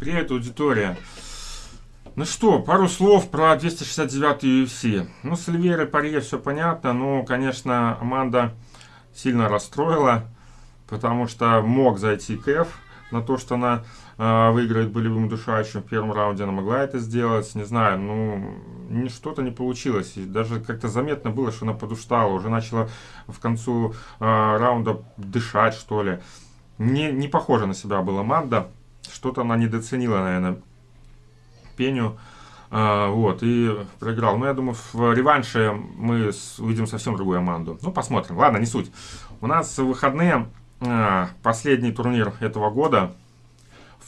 Привет, аудитория. Ну что, пару слов про 269 UFC. Ну, с Эльвейрой Парье все понятно, но, конечно, Аманда сильно расстроила, потому что мог зайти Кэф на то, что она э, выиграет болевым удушающим в первом раунде, она могла это сделать, не знаю, ну, что-то не получилось, и даже как-то заметно было, что она подустала, уже начала в концу э, раунда дышать, что ли. Не, не похоже на себя была Аманда, что-то она недооценила, наверное, Пеню. А, вот, и проиграл. Но я думаю, в реванше мы увидим совсем другую команду. Ну, посмотрим. Ладно, не суть. У нас выходные а, последний турнир этого года.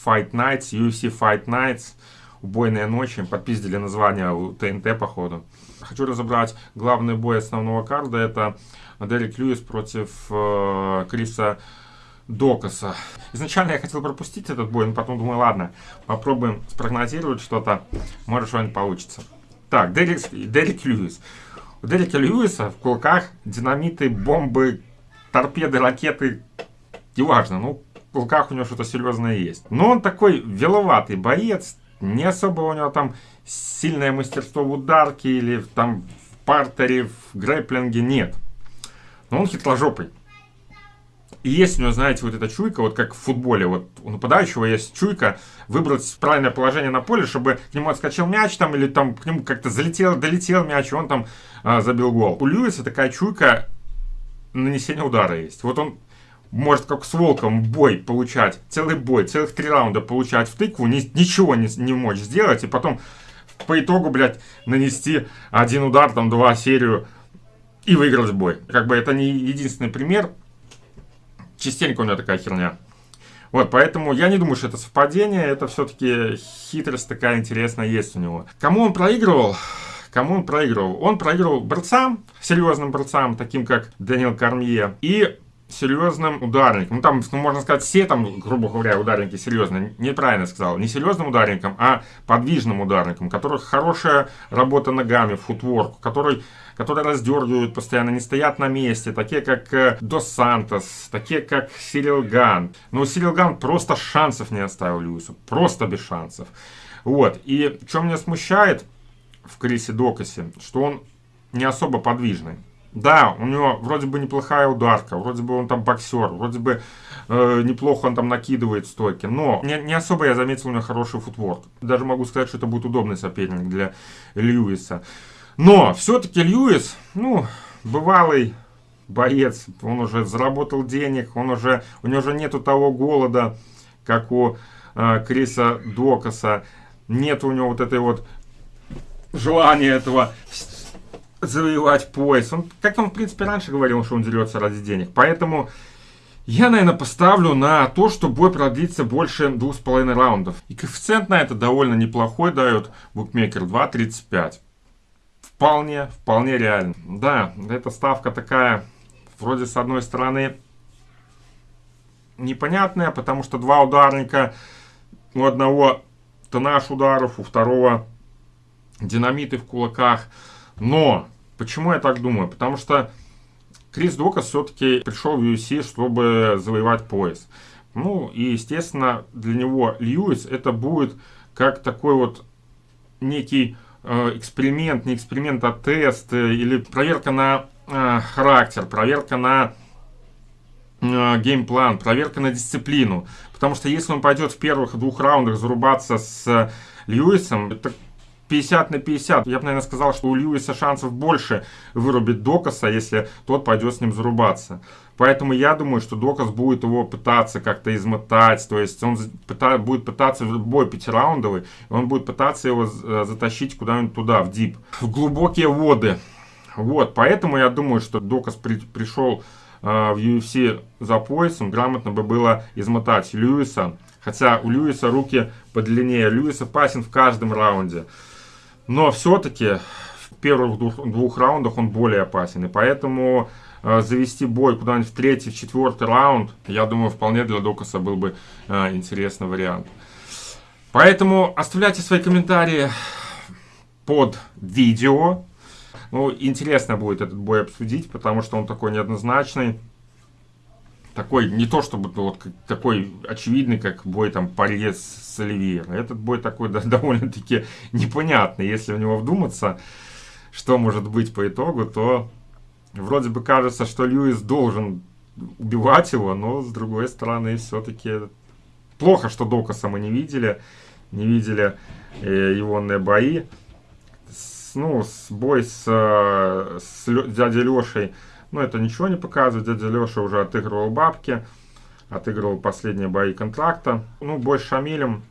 Fight Nights, UFC Fight Nights. Убойные ночи. Подпиздили название у ТНТ, походу. Хочу разобрать главный бой основного карда. Это Дерек Льюис против э, Криса Докаса. Изначально я хотел пропустить этот бой, но потом думаю, ладно, попробуем спрогнозировать что-то, может что-нибудь получится. Так, Дерек, Дерек Льюис. У Дерека Льюиса в кулаках динамиты, бомбы, торпеды, ракеты, неважно, ну, в кулаках у него что-то серьезное есть. Но он такой веловатый боец, не особо у него там сильное мастерство в ударке или там в партере, в грэплинге, нет. Но он хитрожопый. И есть у него, знаете, вот эта чуйка, вот как в футболе, вот у нападающего есть чуйка, выбрать правильное положение на поле, чтобы к нему отскочил мяч там, или там к нему как-то залетел, долетел мяч, и он там а, забил гол. У Льюиса такая чуйка нанесения удара есть. Вот он может как с волком бой получать, целый бой, целых три раунда получать в тыкву, ни, ничего не, не мочь сделать, и потом по итогу, блядь, нанести один удар, там, два серию и выиграть бой. Как бы это не единственный пример, частенько у меня такая херня. Вот, поэтому я не думаю, что это совпадение, это все-таки хитрость такая интересная есть у него. Кому он проигрывал? Кому он проигрывал? Он проигрывал борцам, серьезным борцам, таким как Дэниел Кармье, и серьезным ударником. Ну, там, ну, можно сказать, все там, грубо говоря, ударники серьезные. Неправильно сказал. Не серьезным ударником, а подвижным ударником, у которых хорошая работа ногами, футворк, который, которые раздергивают постоянно, не стоят на месте. Такие, как э, Дос Сантос, такие, как Сирил Ган. Но Сирил Ган просто шансов не оставил Льюису. Просто без шансов. Вот. И что меня смущает в Крисе Докасе, что он не особо подвижный. Да, у него вроде бы неплохая ударка, вроде бы он там боксер, вроде бы э, неплохо он там накидывает стойки, но не, не особо я заметил у него хороший футворк. Даже могу сказать, что это будет удобный соперник для Льюиса. Но все-таки Льюис, ну, бывалый боец, он уже заработал денег, он уже, у него уже нету того голода, как у э, Криса Докаса, нет у него вот этой вот желания этого завоевать пояс. Он, как он, в принципе, раньше говорил, что он дерется ради денег. Поэтому я, наверное, поставлю на то, что бой продлится больше двух с половиной раундов. И коэффициент на это довольно неплохой дает букмекер 2.35. Вполне, вполне реально. Да, эта ставка такая, вроде с одной стороны, непонятная, потому что два ударника, у одного тонаж ударов, у второго динамиты в кулаках – но, почему я так думаю? Потому что Крис Докас все-таки пришел в UFC, чтобы завоевать пояс. Ну, и, естественно, для него Льюис это будет как такой вот некий э, эксперимент, не эксперимент, а тест, э, или проверка на э, характер, проверка на э, геймплан, проверка на дисциплину. Потому что если он пойдет в первых двух раундах зарубаться с Льюисом, это 50 на 50. Я бы, наверное, сказал, что у Льюиса шансов больше вырубить Докаса, если тот пойдет с ним зарубаться. Поэтому я думаю, что Докас будет его пытаться как-то измотать. То есть он пыта, будет пытаться в бой пятираундовый, он будет пытаться его э, затащить куда-нибудь туда, в дип, в глубокие воды. Вот, поэтому я думаю, что Докас при, пришел э, в UFC за поясом, грамотно бы было измотать Льюиса. Хотя у Льюиса руки подлиннее. Льюис опасен в каждом раунде. Но все-таки в первых двух, двух раундах он более опасен. И поэтому э, завести бой куда-нибудь в третий, в четвертый раунд, я думаю, вполне для Докаса был бы э, интересный вариант. Поэтому оставляйте свои комментарии под видео. Ну, интересно будет этот бой обсудить, потому что он такой неоднозначный. Такой, не то чтобы вот как- такой очевидный, как бой там Парье с Оливьером. Этот бой такой да, довольно-таки непонятный. Если в него вдуматься, что может быть по итогу, то вроде бы кажется, что Льюис должен убивать его, но с другой стороны все-таки плохо, что Докаса мы не видели, не видели э, его бои. С- ну, с бой с, э, с Лё- дядей Лешей, ну, это ничего не показывает. Дядя Леша уже отыгрывал бабки, отыгрывал последние бои контракта. Ну, бой с Шамилем.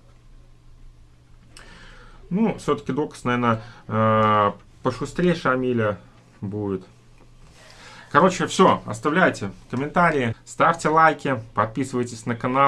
Ну, все-таки Докас, наверное, э, пошустрее Шамиля будет. Короче, все. Оставляйте комментарии, ставьте лайки, подписывайтесь на канал.